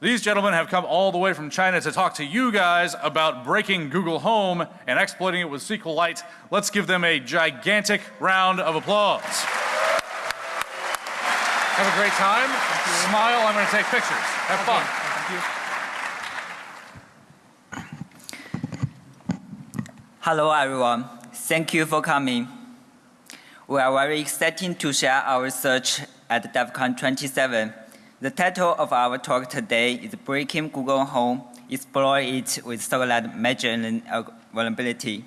These gentlemen have come all the way from China to talk to you guys about breaking Google Home and exploiting it with SQLite. Let's give them a gigantic round of applause. Have a great time. Smile. I'm going to take pictures. Have fun. Hello, everyone. Thank you for coming. We are very excited to share our research at DEF CON 27 the title of our talk today is Breaking Google Home, Explore it with SQLite Major Vulnerability.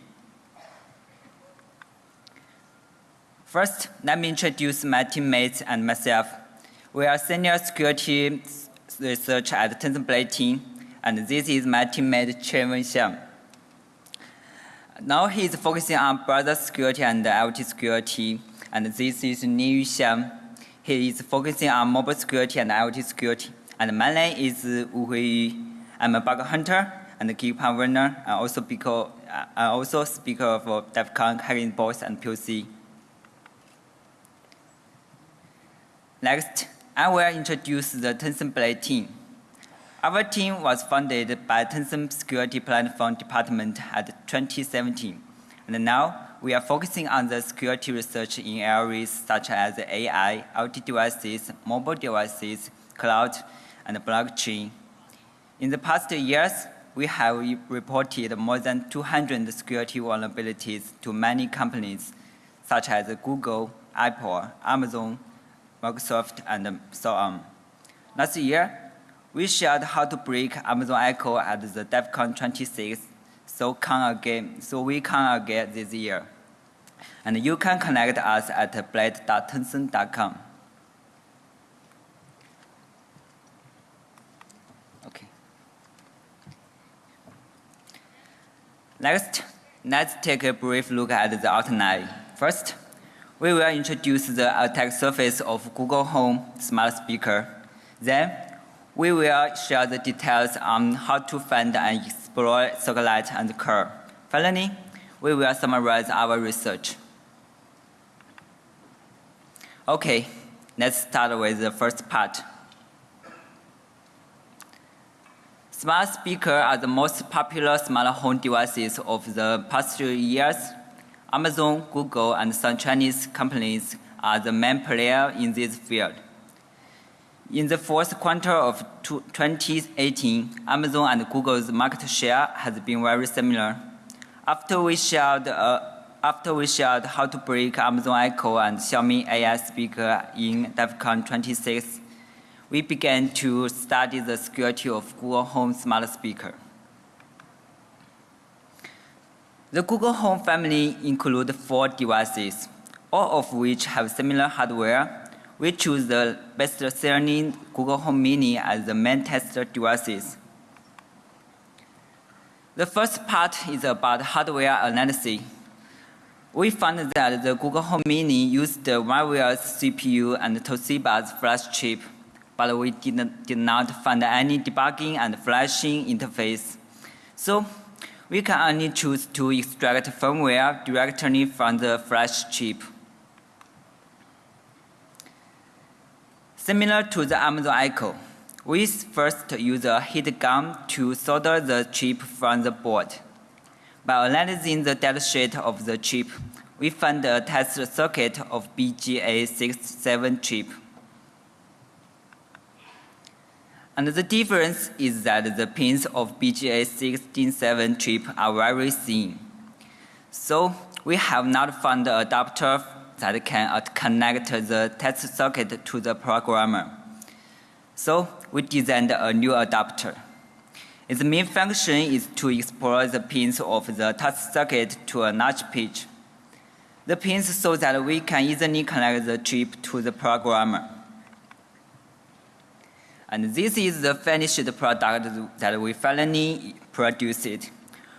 First, let me introduce my teammates and myself. We are senior security research at TensorBlade team, and this is my teammate Chen Wenxiang. Now he is focusing on browser security and IoT security, and this is Niyu Xiang. He is focusing on mobile security and IoT security. And my name is Wu Huiyu. I'm a bug hunter and a geek runner. I also speak, I also speaker for DEF CON Hacking Box and POC. Next, I will introduce the TensorBlade team. Our team was founded by Tencent Security Platform Department at 2017. And now we are focusing on the security research in areas such as AI, IoT devices, mobile devices, cloud, and blockchain. In the past years, we have reported more than 200 security vulnerabilities to many companies, such as Google, Apple, Amazon, Microsoft, and so on. Last year, we shared how to break Amazon Echo at the DEF CON 26 so come again, so we come again this year. And you can connect us at blade.tencent.com. Okay. Next, let's take a brief look at the outline. First, we will introduce the attack surface of Google Home smart speaker. Then, we will share the details on how to find and explore SQLite and Curl. Finally, we will summarize our research. Okay, let's start with the first part. Smart speakers are the most popular smart home devices of the past few years. Amazon, Google, and some Chinese companies are the main players in this field. In the fourth quarter of 2018, Amazon and Google's market share has been very similar. After we shared, uh, after we shared how to break Amazon Echo and Xiaomi AI speaker in DEF CON 26, we began to study the security of Google Home smart speaker. The Google Home family includes four devices, all of which have similar hardware we choose the best-selling Google Home Mini as the main test devices. The first part is about hardware analysis. We found that the Google Home Mini used the Marvell's CPU and Toshiba's flash chip, but we did, did not find any debugging and flashing interface. So we can only choose to extract firmware directly from the flash chip. Similar to the Amazon Echo, we first use a heat gun to solder the chip from the board. By analyzing the datasheet of the chip, we found a test circuit of BGA67 chip. And the difference is that the pins of BGA67 chip are very thin. So we have not found the adapter that can connect the test circuit to the programmer. So we designed a new adapter. Its main function is to explore the pins of the test circuit to a notch pitch. The pins so that we can easily connect the chip to the programmer. And this is the finished product that we finally produced.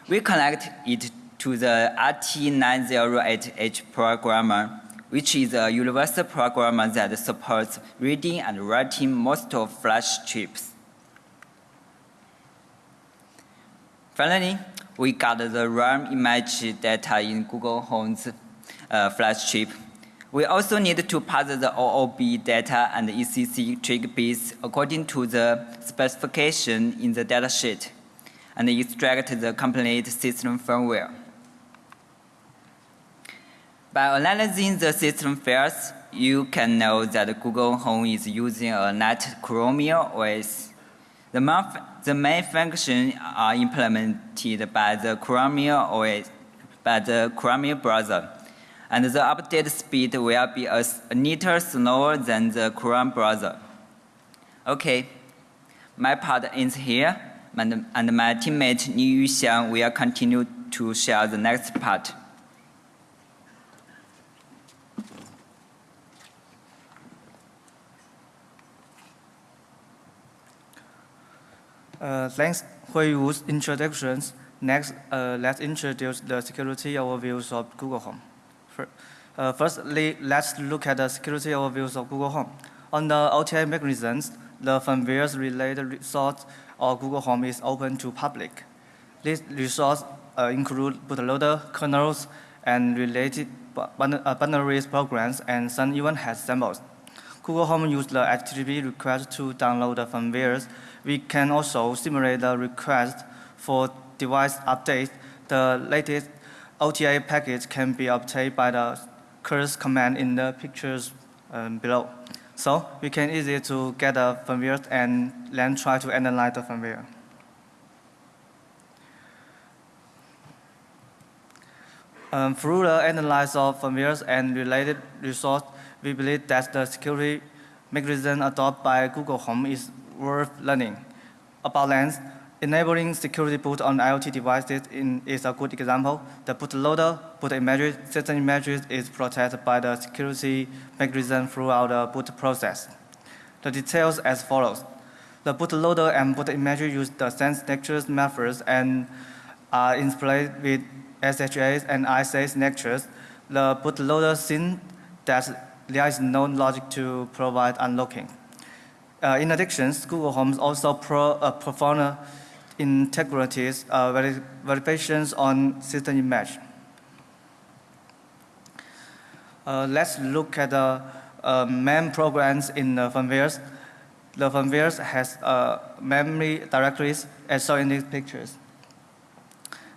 We connect it to the RT908H programmer which is a universal programmer that supports reading and writing most of flash chips. Finally, we got the RAM image data in Google Home's uh, flash chip. We also need to pass the OOB data and ECC trigger bits according to the specification in the datasheet and extract the complete system firmware. By analyzing the system files, you can know that Google Home is using a NAT Chromium OS. The main, the main functions are implemented by the Chromium OS, by the Chromium browser, and the update speed will be a, a little slower than the Chrome browser. Okay, my part ends here, and, and my teammate Li Yuxiang will continue to share the next part. Uh, thanks for your introductions. Next, uh, let's introduce the security overviews of Google Home. For, uh, firstly, let's look at the security overviews of Google Home. On the OTA mechanisms, the firmware's related resource of Google Home is open to public. These resources uh, include bootloader, kernels, and related binaries programs, and some even has samples. Google Home uses the HTTP request to download the firmwares we can also simulate the request for device updates. The latest OTA package can be obtained by the curse command in the pictures um, below. So we can easily to get the firmware and then try to analyze the firmware. Um, through the analysis of firmware and related resources, we believe that the security mechanism adopted by Google Home is worth learning. About lens, enabling security boot on IoT devices in, is a good example. The bootloader, boot images, system images is protected by the security mechanism throughout the boot process. The details as follows. The bootloader and boot images use the sense signatures methods and are interpolated with SSHs and ISA signatures. The bootloader thinks that there is no logic to provide unlocking. Uh, in addition, Google Homes also pro, uh, perform integrities uh, verifications on system image. Uh, let's look at the uh, main programs in the firmwares. The firmwares has uh, memory directories as shown in these pictures.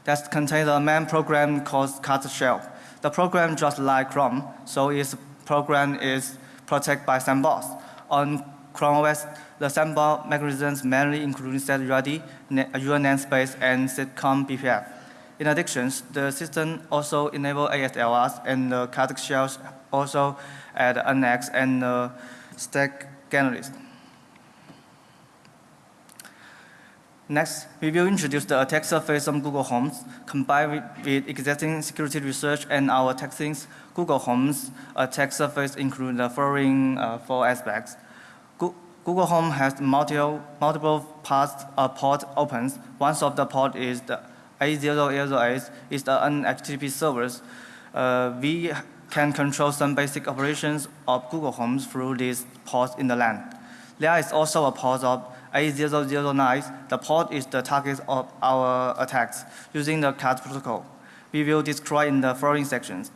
That contains a main program called cat shell. The program just like Chrome, so its program is protected by sandbox. On Chrome OS, the sandbox mechanisms mainly include setReady, user namespace, and sitcom BPF. In addition, the system also enables ASLRs and the Kazakh shells also add NX and uh, stack generalist. Next, we will introduce the attack surface on Google Homes, combined with, existing security research and our testings. Google Homes attack surface include the following uh, four aspects. Google Home has multiple, multiple paths, uh, port opens. One of the port is the A008 is the NHTTP servers. Uh, we can control some basic operations of Google Homes through these ports in the LAN. There is also a port of A009. The port is the target of our attacks using the CAT protocol. We will describe in the following sections.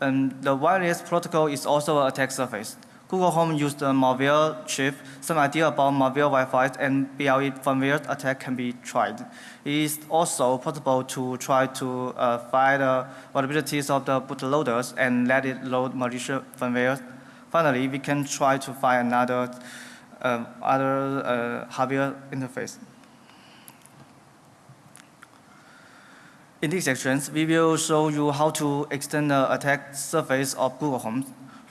And the wireless protocol is also an attack surface. Google Home used the malware chip. Some idea about malware Wi-Fi and BLE firmware attack can be tried. It is also possible to try to uh, find the vulnerabilities of the bootloaders and let it load malicious firmware. Finally, we can try to find another uh, other uh, hardware interface. In these sections, we will show you how to extend the attack surface of Google Home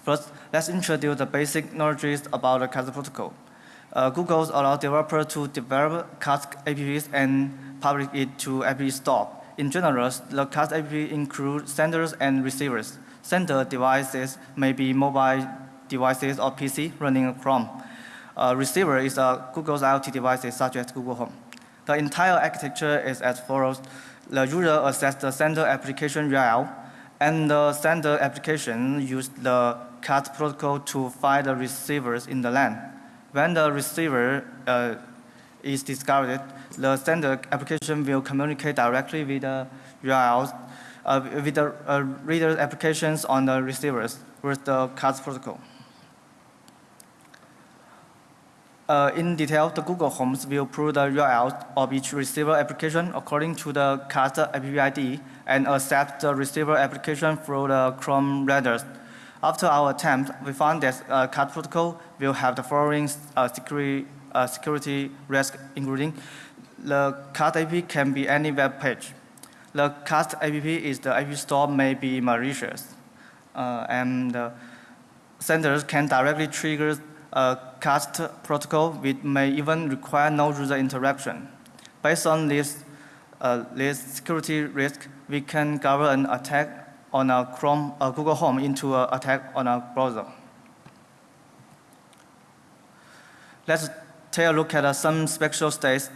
First, let's introduce the basic knowledge about the CAST protocol. Uh, Google allows developers to develop CAST apps and publish it to App Store. In general, the CAST app includes senders and receivers. Sender devices may be mobile devices or PC running Chrome. Uh, receiver is a Google's IoT devices such as Google Home. The entire architecture is as follows. The user accesses the sender application URL, and the sender application uses the CAT protocol to find the receivers in the LAN. When the receiver uh, is discovered, the sender application will communicate directly with the URLs, uh, with the uh, reader applications on the receivers. with the CAST protocol. Uh, in detail, the Google Homes will pull the URL of each receiver application according to the CAST app ID and accept the receiver application through the Chrome renders. After our attempt, we found that uh, CAST protocol will have the following uh, security, uh, security risk, including the CAST app can be any web page. The CAST app is the app store may be malicious, uh, and uh, senders can directly trigger a CAST protocol which may even require no user interaction. Based on this, uh, this security risk, we can govern an attack on a Chrome, uh, Google Home into an attack on a browser. Let's take a look at uh, some special states.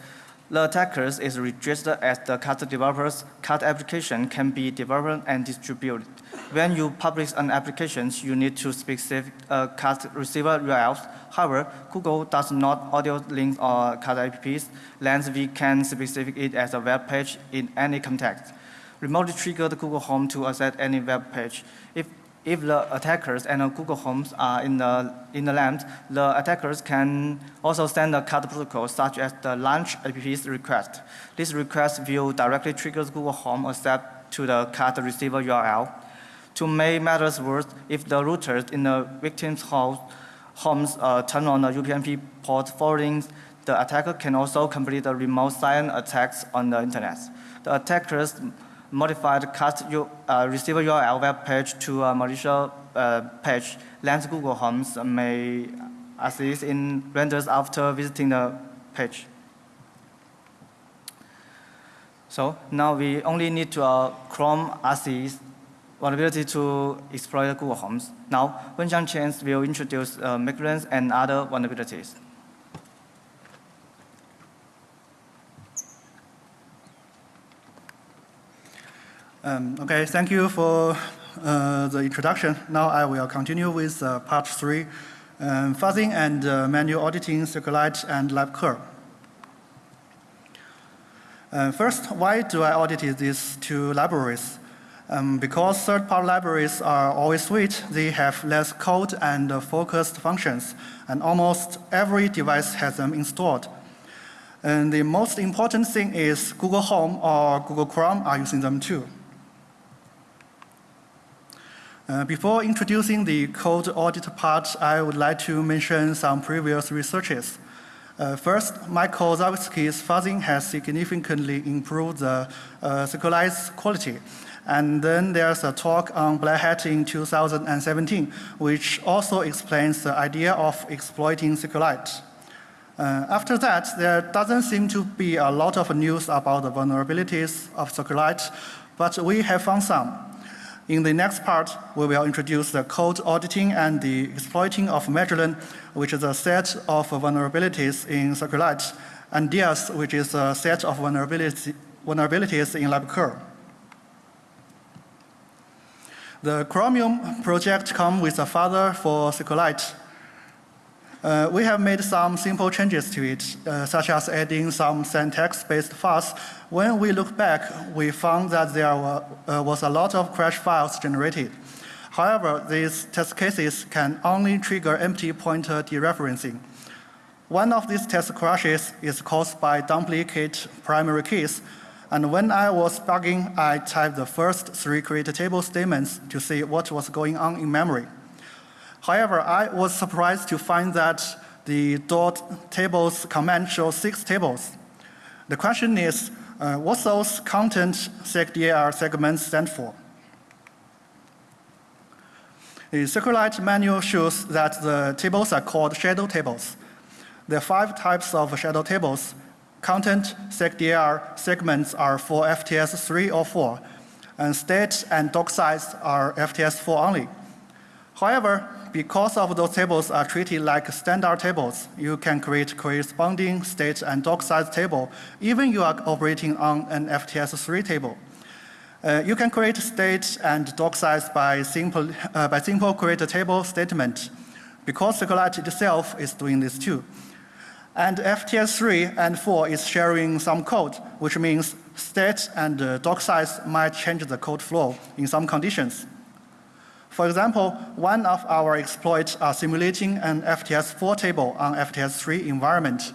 The attackers is registered as the CAST developers. CAST application can be developed and distributed. When you publish an application, you need to specific uh, receiver URLs. However, Google does not audio link or CAST apps. Hence, we can specify it as a web page in any context. Remotely trigger the Google Home to access any web page. If if the attackers and Google Homes are in the, in the land, the attackers can also send a CAST protocol such as the launch app's request. This request will directly trigger Google Home accept to the CAST receiver URL. To make matters worse, if the routers in the victim's house, homes uh, turn on the UPnP port forwarding, the attacker can also complete the remote silent attacks on the internet. The attackers modified CAST uh, receiver URL web page to a malicious uh, page. Lens Google Homes may assist in renders after visiting the page. So now we only need to uh, Chrome assist vulnerability to exploit Google Homes. Now, Wenxiang Chen will introduce uh, migrants and other vulnerabilities. Um, okay, thank you for uh, the introduction. Now I will continue with uh, part three, um, fuzzing and uh, manual auditing SQLite and LabCurl. Uh, first, why do I audit these two libraries? Um, because third-party libraries are always sweet, they have less code and uh, focused functions, and almost every device has them installed. And the most important thing is Google Home or Google Chrome are using them too. Uh, before introducing the code audit part, I would like to mention some previous researches. Uh, first, Michael Zawadzki's fuzzing has significantly improved the uh, SQLite's quality. And then there's a talk on Black Hat in 2017, which also explains the idea of exploiting SQLite. Uh, after that, there doesn't seem to be a lot of news about the vulnerabilities of SQLite, but we have found some. In the next part, we will introduce the code auditing and the exploiting of Magellan, which is a set of vulnerabilities in SQLite, and Diaz, which is a set of vulnerabilities, vulnerabilities in LabCurl. The Chromium project comes with a father for SQLite, uh, we have made some simple changes to it, uh, such as adding some syntax-based fuzz. When we look back, we found that there were, uh, was a lot of crash files generated. However, these test cases can only trigger empty pointer dereferencing. One of these test crashes is caused by duplicate primary keys, and when I was bugging, I typed the first three create table statements to see what was going on in memory. However, I was surprised to find that the dot tables command shows six tables. The question is, uh, what those content segdir segments stand for? The SQLite manual shows that the tables are called shadow tables. There are five types of shadow tables. Content segdir segments are for FTS 3 or 4, and state and doc size are FTS 4 only. However, because of those tables are treated like standard tables, you can create corresponding state and doc size table, even you are operating on an FTS3 table. Uh, you can create state and doc size by simple, uh, by simple create a table statement, because SQLite itself is doing this too. And FTS3 and 4 is sharing some code, which means state and uh, doc size might change the code flow in some conditions. For example, one of our exploits are simulating an FTS4 table on FTS3 environment.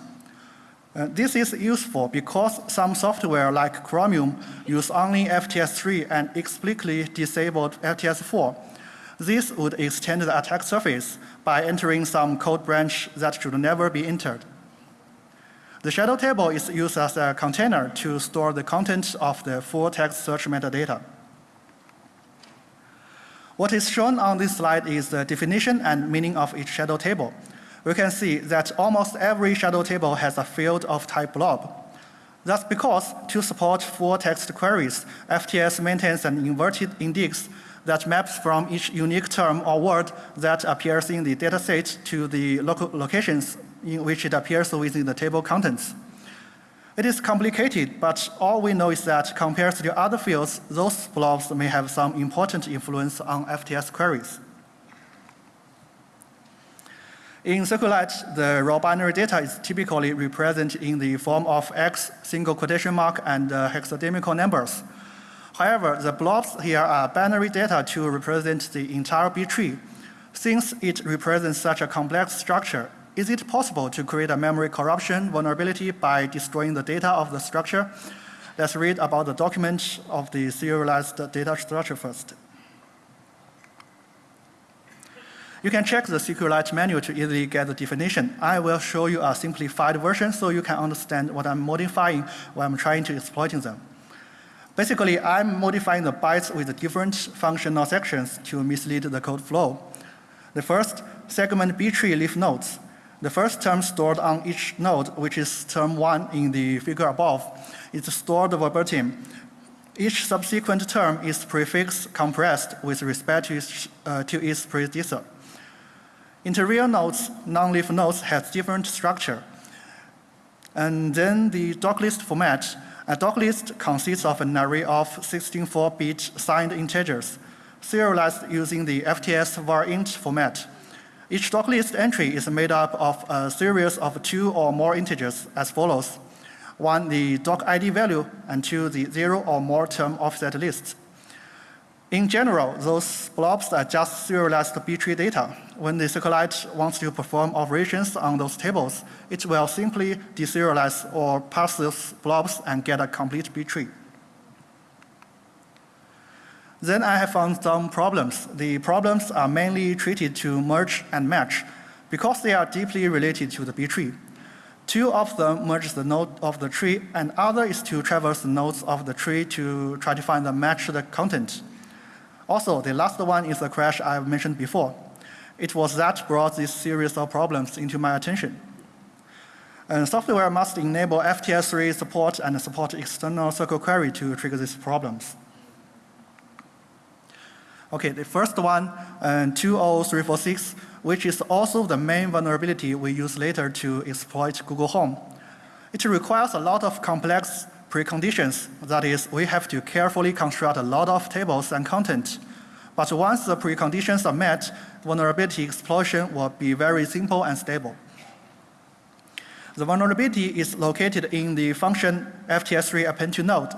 Uh, this is useful because some software like Chromium use only FTS3 and explicitly disabled FTS4. This would extend the attack surface by entering some code branch that should never be entered. The shadow table is used as a container to store the content of the full text search metadata. What is shown on this slide is the definition and meaning of each shadow table. We can see that almost every shadow table has a field of type blob. That's because to support full text queries, FTS maintains an inverted index that maps from each unique term or word that appears in the dataset to the local locations in which it appears within the table contents. It is complicated, but all we know is that compared to other fields, those blobs may have some important influence on FTS queries. In SQLite, the raw binary data is typically represented in the form of X, single quotation mark, and uh, hexadecimal numbers. However, the blobs here are binary data to represent the entire B tree. Since it represents such a complex structure, is it possible to create a memory corruption vulnerability by destroying the data of the structure? Let's read about the document of the serialized data structure first. You can check the SQLite manual to easily get the definition. I will show you a simplified version so you can understand what I'm modifying when I'm trying to exploiting them. Basically, I'm modifying the bytes with different functional sections to mislead the code flow. The first, segment B tree leaf nodes. The first term stored on each node, which is term 1 in the figure above, is stored verbatim. Each subsequent term is prefix compressed with respect to its, uh, to its predecessor. Interior nodes, non-leaf nodes, has different structure. And then the doc list format. A doc list consists of an array of 64-bit signed integers, serialized using the FTS var int format. Each list entry is made up of a series of two or more integers as follows. One, the doc ID value, and two, the zero or more term offset lists. In general, those blobs are just serialized B-tree data. When the SQLite wants to perform operations on those tables, it will simply deserialize or parse those blobs and get a complete B-tree. Then I have found some problems. The problems are mainly treated to merge and match because they are deeply related to the B tree. Two of them merge the node of the tree, and other is to traverse the nodes of the tree to try to find the matched content. Also, the last one is the crash I've mentioned before. It was that brought this series of problems into my attention. And software must enable FTS3 support and support external SQL query to trigger these problems. Okay, the first one, uh, 20346, which is also the main vulnerability we use later to exploit Google Home. It requires a lot of complex preconditions. That is, we have to carefully construct a lot of tables and content. But once the preconditions are met, vulnerability explosion will be very simple and stable. The vulnerability is located in the function FTS3 append to node,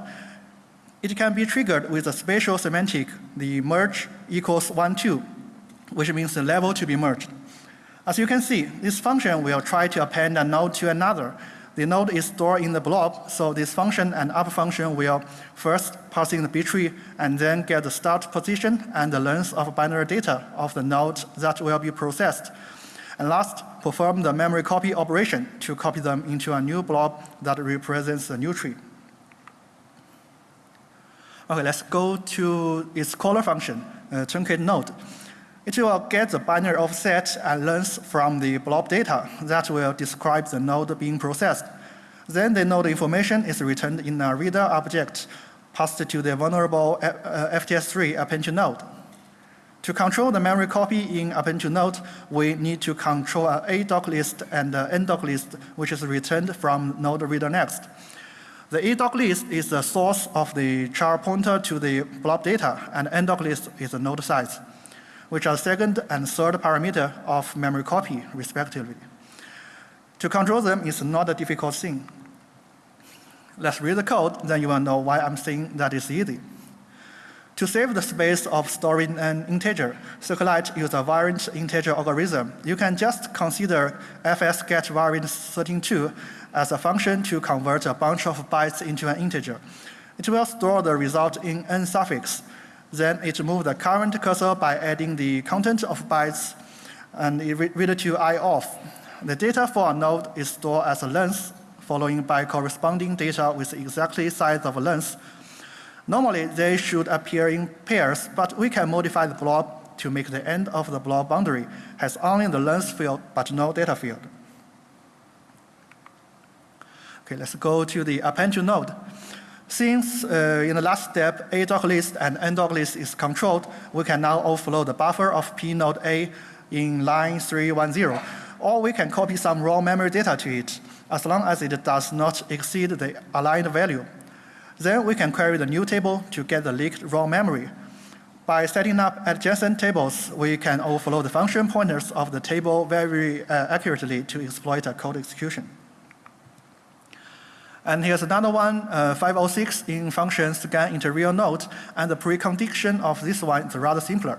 it can be triggered with a spatial semantic, the merge equals 1, 2, which means the level to be merged. As you can see, this function will try to append a node to another. The node is stored in the blob, so this function and upper function will first pass in the B tree and then get the start position and the length of binary data of the node that will be processed. And last, perform the memory copy operation to copy them into a new blob that represents the new tree. Okay, let's go to its caller function, uh, truncate node. It will get the binary offset and length from the blob data that will describe the node being processed. Then the node information is returned in a reader object passed to the vulnerable uh, FTS3 append to node. To control the memory copy in append node, we need to control an A doc list and an N doc list, which is returned from node reader next. The ADOC list is the source of the char pointer to the blob data, and NDOC list is the node size, which are second and third parameter of memory copy, respectively. To control them is not a difficult thing. Let's read the code, then you will know why I'm saying that is easy. To save the space of storing an integer, SQLite uses a variant integer algorithm. You can just consider fs get variant 32 as a function to convert a bunch of bytes into an integer. It will store the result in n suffix. Then it moves the current cursor by adding the content of bytes and it read to i off. The data for a node is stored as a length, following by corresponding data with exactly size of a length. Normally, they should appear in pairs, but we can modify the blob to make the end of the blob boundary has only the length field but no data field. Okay, let's go to the append node. Since uh, in the last step, a dog list and n dog list is controlled, we can now overflow the buffer of p node A in line 310 or we can copy some raw memory data to it, as long as it does not exceed the aligned value. Then we can query the new table to get the leaked raw memory. By setting up adjacent tables, we can overflow the function pointers of the table very uh, accurately to exploit a code execution. And here's another one, uh, 506 in function scan into real node, and the precondition of this one is rather simpler.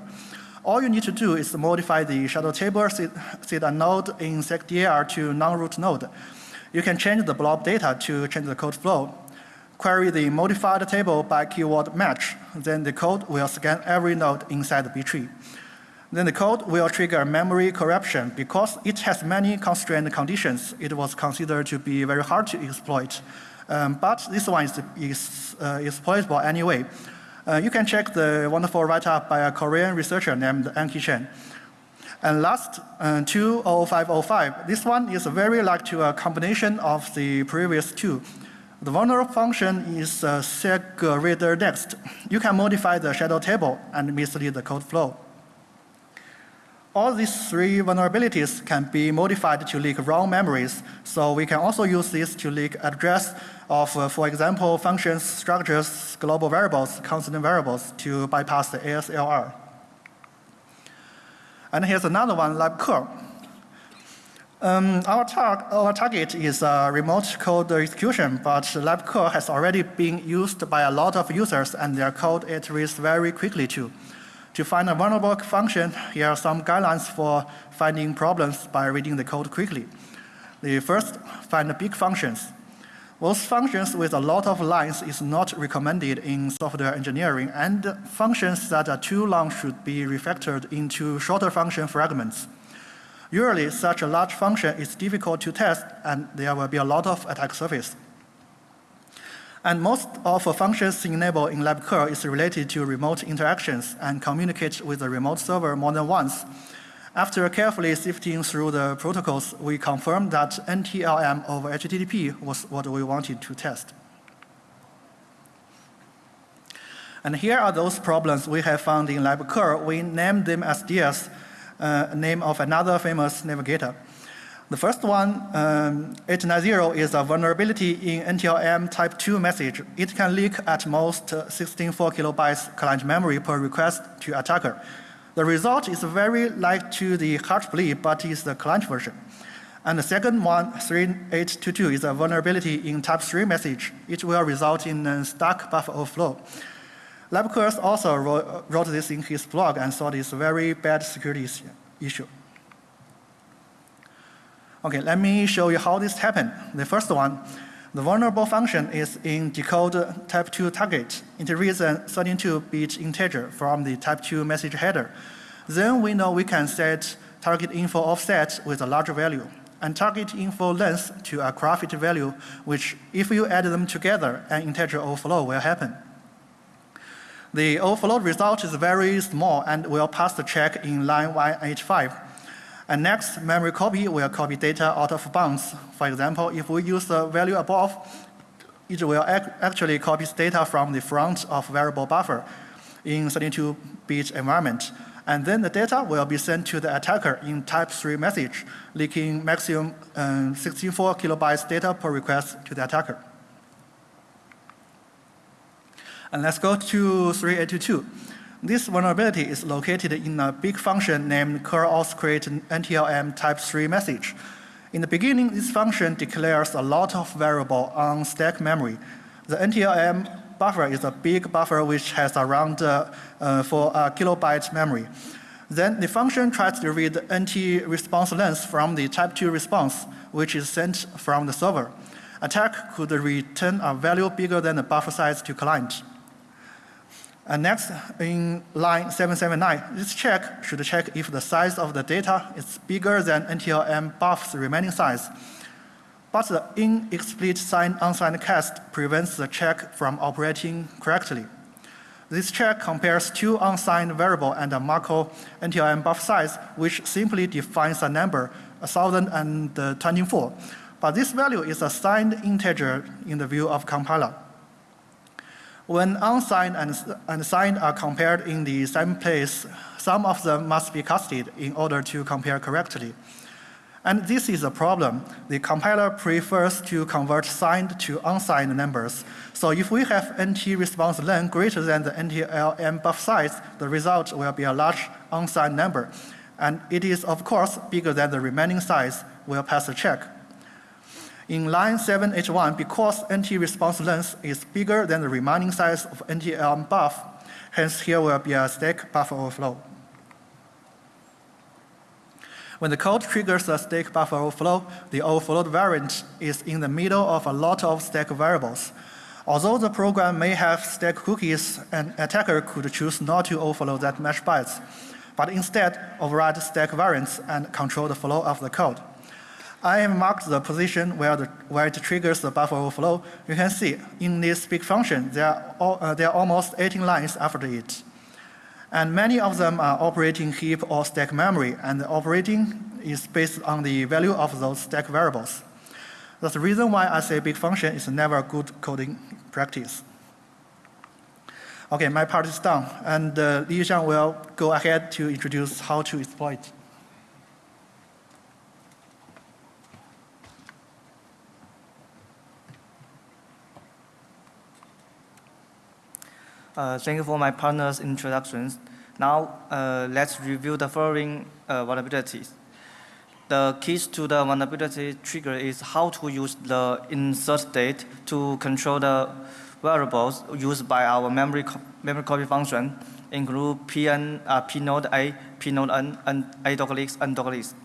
All you need to do is modify the shadow table, set, set a node in secdir to non-root node. You can change the blob data to change the code flow. Query the modified table by keyword match. Then the code will scan every node inside the B tree. Then the code will trigger memory corruption because it has many constrained conditions. It was considered to be very hard to exploit. Um, but this one is, is uh, exploitable anyway. Uh, you can check the wonderful write-up by a Korean researcher named Anki Chen. And last, uh, 20505. This one is very like to a combination of the previous two. The vulnerable function is uh, reader next. You can modify the shadow table and mislead the code flow. All these three vulnerabilities can be modified to leak wrong memories, so we can also use this to leak address of, uh, for example, functions, structures, global variables, constant variables to bypass the ASLR. And here's another one, LabCurl. Um, our, tar our, target is uh, remote code execution, but LabCurl has already been used by a lot of users and their code iterates very quickly too. To find a vulnerable function, here are some guidelines for finding problems by reading the code quickly. The first, find big functions. Most functions with a lot of lines is not recommended in software engineering, and functions that are too long should be refactored into shorter function fragments. Usually, such a large function is difficult to test, and there will be a lot of attack surface. And most of the functions enabled in LabCurl is related to remote interactions and communicate with the remote server more than once. After carefully sifting through the protocols, we confirmed that NTLM over HTTP was what we wanted to test. And here are those problems we have found in LabCurl. We named them as DS, uh, name of another famous navigator. The first one, um, 890, is a vulnerability in NTLM type 2 message. It can leak at most 64 kilobytes client memory per request to attacker. The result is very like to the Heartbleed, but is the client version. And the second one, 3822, is a vulnerability in type 3 message. It will result in a stack buffer overflow. LabCurl also wrote, wrote this in his blog and saw this very bad security issue. Okay, let me show you how this happened. The first one, the vulnerable function is in decode type 2 target. It reads a 32-bit integer from the type 2 message header. Then we know we can set target info offset with a larger value and target info length to a graph value, which if you add them together, an integer overflow will happen. The overflow result is very small and will pass the check in line 185. And next, memory copy will copy data out of bounds. For example, if we use the value above, it will ac actually copy data from the front of variable buffer in 32-bit environment. And then the data will be sent to the attacker in type 3 message, leaking maximum um, 64 kilobytes data per request to the attacker. And let's go to 3822. This vulnerability is located in a big function named curl-create NTLM type 3 message. In the beginning, this function declares a lot of variable on stack memory. The NTLM buffer is a big buffer which has around uh, uh, 4 uh, kilobyte memory. Then the function tries to read NT response length from the type 2 response, which is sent from the server. Attack could return a value bigger than the buffer size to client. And next, in line 779, this check should check if the size of the data is bigger than NTLM buff's remaining size. But the inexplicit sign unsigned cast prevents the check from operating correctly. This check compares two unsigned variable and a Markov NTLM buff size, which simply defines a number, 1024. Uh, but this value is a signed integer in the view of compiler. When unsigned and, and signed are compared in the same place, some of them must be casted in order to compare correctly. And this is a problem. The compiler prefers to convert signed to unsigned numbers. So if we have NT response length greater than the NTLM buff size, the result will be a large unsigned number. And it is, of course, bigger than the remaining size, will pass the check. In line 7H1, because NT response length is bigger than the remaining size of NTLM buff, hence here will be a stack buffer overflow. When the code triggers a stack buffer overflow, the overflowed variant is in the middle of a lot of stack variables. Although the program may have stack cookies, an attacker could choose not to overflow that mesh bytes, but instead override stack variants and control the flow of the code. I have marked the position where, the, where it triggers the buffer overflow. You can see in this big function, there are, all, uh, there are almost 18 lines after it. And many of them are operating heap or stack memory, and the operating is based on the value of those stack variables. That's the reason why I say big function is never a good coding practice. Okay, my part is done, and uh, Li Xiang will go ahead to introduce how to exploit. Thank you for my partner's introductions. Now, uh, let's review the following uh, vulnerabilities. The keys to the vulnerability trigger is how to use the insert state to control the variables used by our memory, co memory copy function, include pn, uh, pnode a, pnode n, and a and list.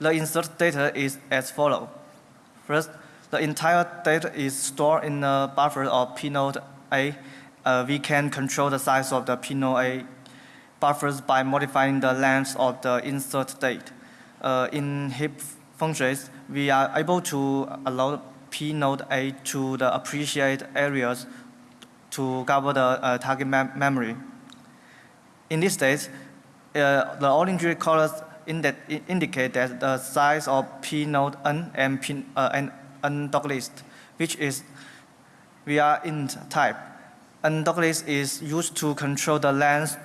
The insert data is as follows. First, the entire data is stored in the buffer of pnode a uh, we can control the size of the pnode buffers by modifying the length of the insert date. Uh, in heap functions, we are able to allow P node A to the appreciate areas to cover the uh, target mem memory. In this state, uh, the orange colors indi indicate that the size of P node n and, p, uh, and n dog list, which is we are int type and list is used to control the length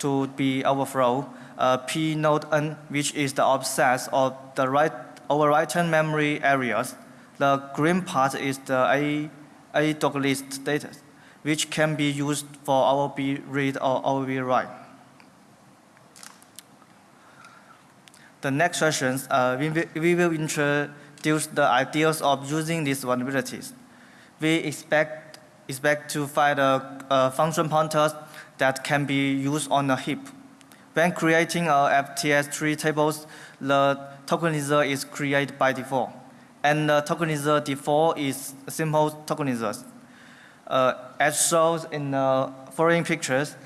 to be overflow. Uh, P node n, which is the offset of the right overwritten memory areas. The green part is the A, A list data, which can be used for OOB read or OOB write. The next sessions, uh, we, we will introduce the ideas of using these vulnerabilities. We expect expect to find a, a function pointers that can be used on a heap. When creating a FTS-tree tables, the tokenizer is created by default. And the tokenizer default is simple tokenizers. Uh, as shown in the following pictures,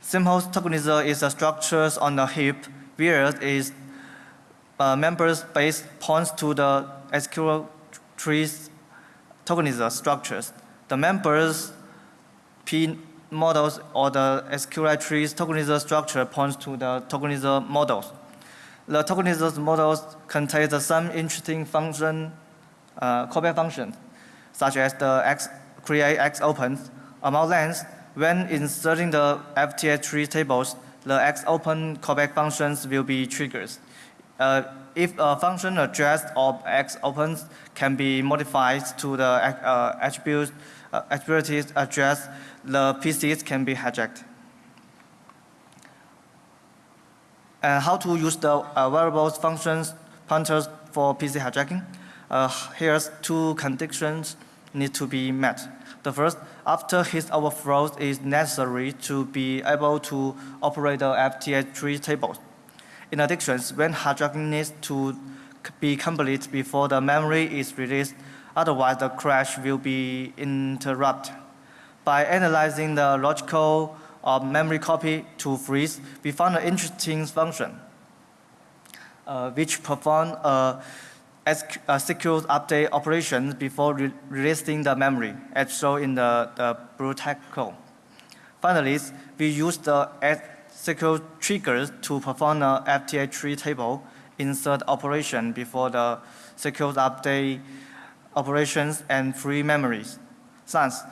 simple tokenizer is a structure on the heap where is uh, member points to the SQL trees tokenizer structures the members P models or the SQLite trees tokenizer structure points to the tokenizer models. The tokenizer models contain some interesting function, uh, callback functions, such as the X create X opens amount length. When inserting the FTS tree tables, the X open callback functions will be triggered. Uh, if a function address of X opens can be modified to the uh, attribute uh, activities address, the PCs can be hijacked. And how to use the uh, variables functions pointers for PC hijacking? Uh, here's two conditions need to be met. The first, after heat overflow is necessary to be able to operate the FTH3 tables. In addition, when hijacking needs to be complete before the memory is released, otherwise the crash will be interrupted. By analyzing the logical of memory copy to freeze, we found an interesting function uh, which perform a, a secure update operation before re releasing the memory, as shown in the, the blue code. Finally, we use the secure triggers to perform a FTH3 table insert operation before the secure update operations and free memories. Thus,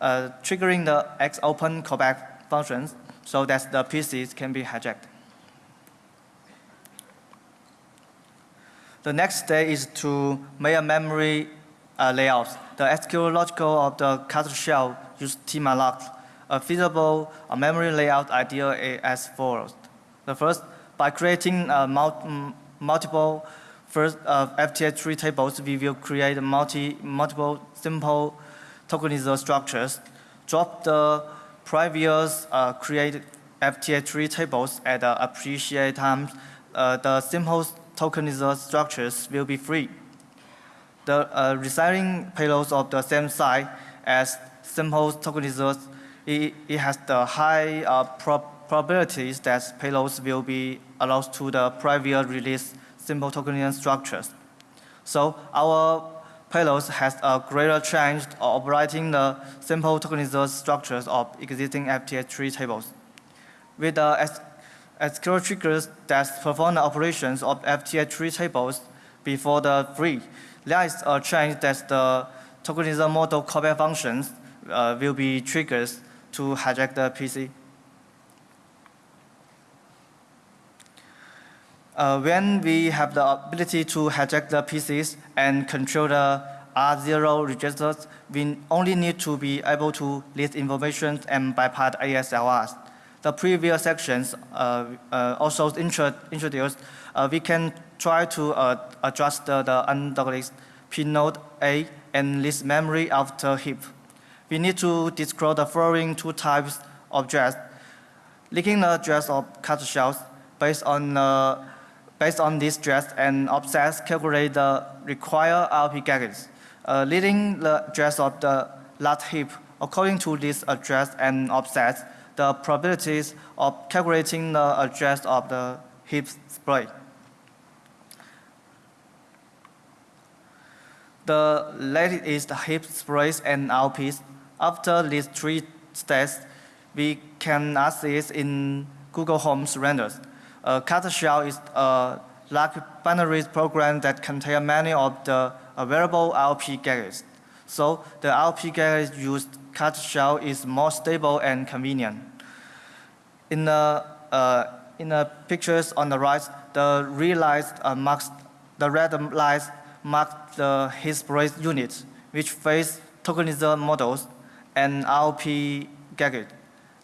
uh, triggering the xopen callback functions so that the PCs can be hijacked. The next step is to make a memory uh, layout. The SQL logical of the Castle shell use tmalloc. A feasible uh, memory layout idea is as follows. The first, by creating uh, mul multiple first uh, FTH3 tables, we will create multi, multiple simple tokenizer structures. Drop the previous uh, create FTH3 tables at the appreciate time. Uh, the simple tokenizer structures will be free. The uh, residing payloads of the same size as simple tokenizers, it, it has the high uh, prob probabilities that payloads will be allowed to the previous release simple tokenizer structures. So our payloads has a greater chance of operating the simple tokenizer structures of existing FTH3 tables. With the SQL triggers that perform the operations of FTH3 tables before the free. There is a chance that the tokenizer model callback functions uh, will be triggers to hijack the PC. Uh, when we have the ability to hijack the PCs and control the R0 registers, we only need to be able to list information and bypass ASLRs the previous sections uh, uh, also intro introduced, uh, we can try to adjust the, the undoubted pnode A and list memory after heap. We need to disclose the following two types of address. Linking the address of cut shells based on uh, based on this address and offsets calculate the required RP gadgets. Uh, leading the address of the last heap according to this address and offsets the probabilities of calculating the address of the heap spray. The latest is the heap sprays and RPs. After these three steps, we can access in Google Homes renders. A Kata shell is a large binary program that contains many of the available RP gadgets. So the RP gadgets used Kata shell is more stable and convenient. In the, uh, in the pictures on the right, the red lines uh, marks the red mark the Hillsborough units, which face tokenizer models and RP gadget.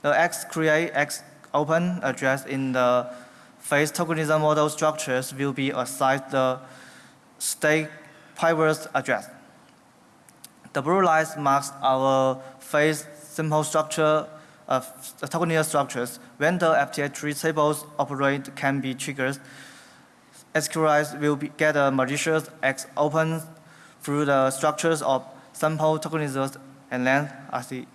The X create X open address in the face tokenizer model structures will be assigned the state private address. The blue lines marks our phase simple structure uh, of tokenizer structures. When the FTH3 tables operate can be triggered, SQLite will be, get a malicious X open through the structures of sample tokenizers and then RC.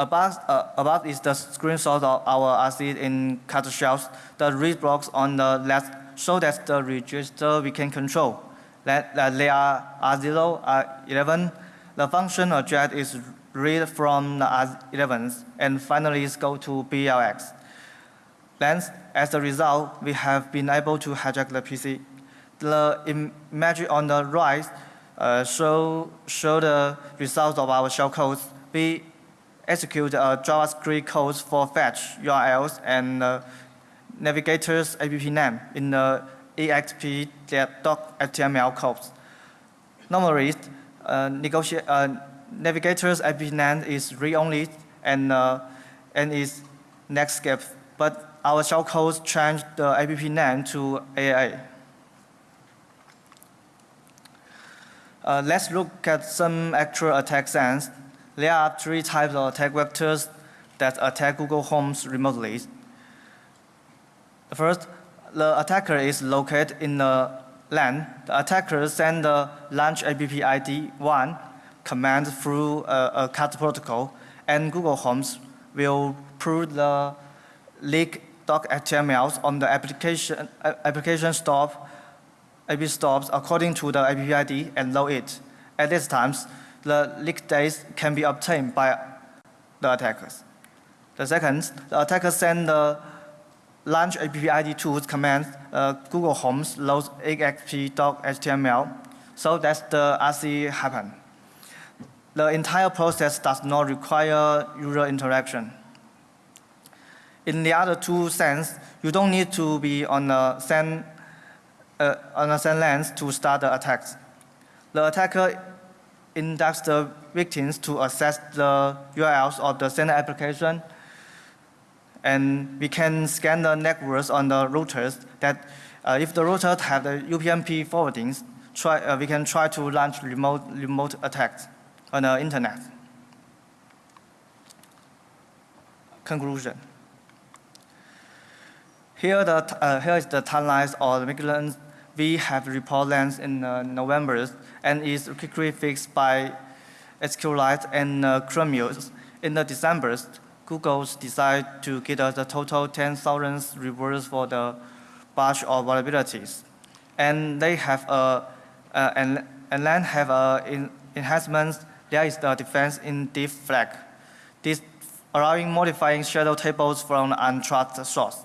Above, uh, above is the screenshot of our RC in cut shells. The read blocks on the left show that the register we can control. That, that they are R0, R11, the function address is read from the R11s and finally go to BLX. Then, as a result, we have been able to hijack the PC. The image on the right uh, show, show the results of our shell codes. We execute a JavaScript code for fetch URLs and uh, navigators app name in the exp.html codes. Normally, uh, uh, navigator's name is read-only and, uh, and is Netscape, but our shellcode changed the app name to AAA. Uh, let's look at some actual attack sense. There are three types of attack vectors that attack Google Homes remotely. First, the attacker is located in the LAN. The attacker sends the launch app ID 1 command through a, a protocol, and Google Homes will pull the leak.htmls on the application, application stop, app stops according to the app ID and load it. At these times, the leak dates can be obtained by the attackers. The second, the attacker send the launch appid tools command uh, Google Homes loads exp.html. So that's the RC happen. The entire process does not require user interaction. In the other two sense, you don't need to be on the same, uh, on the same lens to start the attacks. The attacker indexes the victims to access the URLs of the sender application and we can scan the networks on the routers that uh, if the routers have the UPnP forwardings, try, uh, we can try to launch remote, remote attacks on the internet. Conclusion. Here, the, uh, here is the timelines of the migrants we have report length in uh, November and is quickly fixed by SQLite and uh, Chromium in the December. Google's decide to get us a total 10,000 rewards for the batch of vulnerabilities. And they have a, uh, and, and then have a in, enhancements. There is the defense in diff flag. This allowing modifying shadow tables from untrusted source.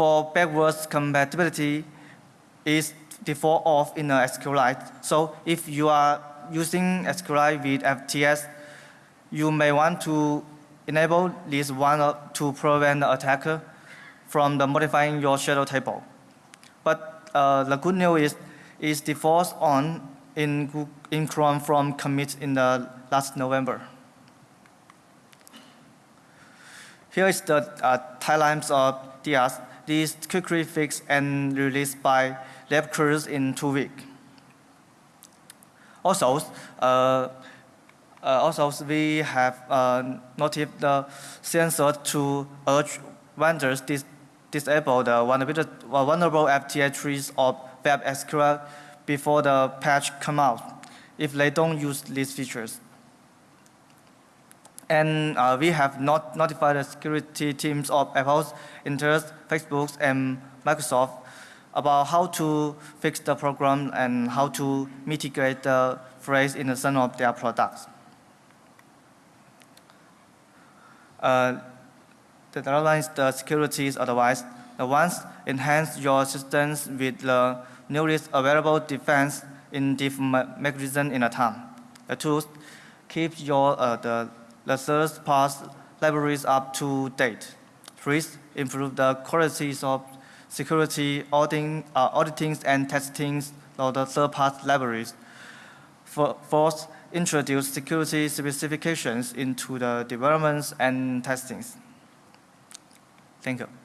For backwards compatibility is default off in the SQLite. So if you are using SQLite with FTS, you may want to enable this one to prevent the attacker from the modifying your shadow table. But uh, the good news is, is default on in, in Chrome from commit in the last November. Here is the uh, timelines of DIAS. These quickly fixed and released by lab crews in two weeks. Also, uh, uh, also, we have uh, noted the sensor to urge vendors dis disable the vulnerable FTX trees of Web SQL before the patch come out if they don't use these features. And uh, we have not notified the security teams of Apple's, Intel's, Facebook's, and Microsoft about how to fix the program and how to mitigate the phrase in some of their products. uh, that underlines the securities otherwise. The ones enhance your systems with the newest available defense in different mechanism in a time. The tools keep your uh, the, the third party libraries up to date. Please improve the qualities of security auditing, uh, auditing and testing of the third-party libraries. Fourth, introduce security specifications into the developments and testings. Thank you.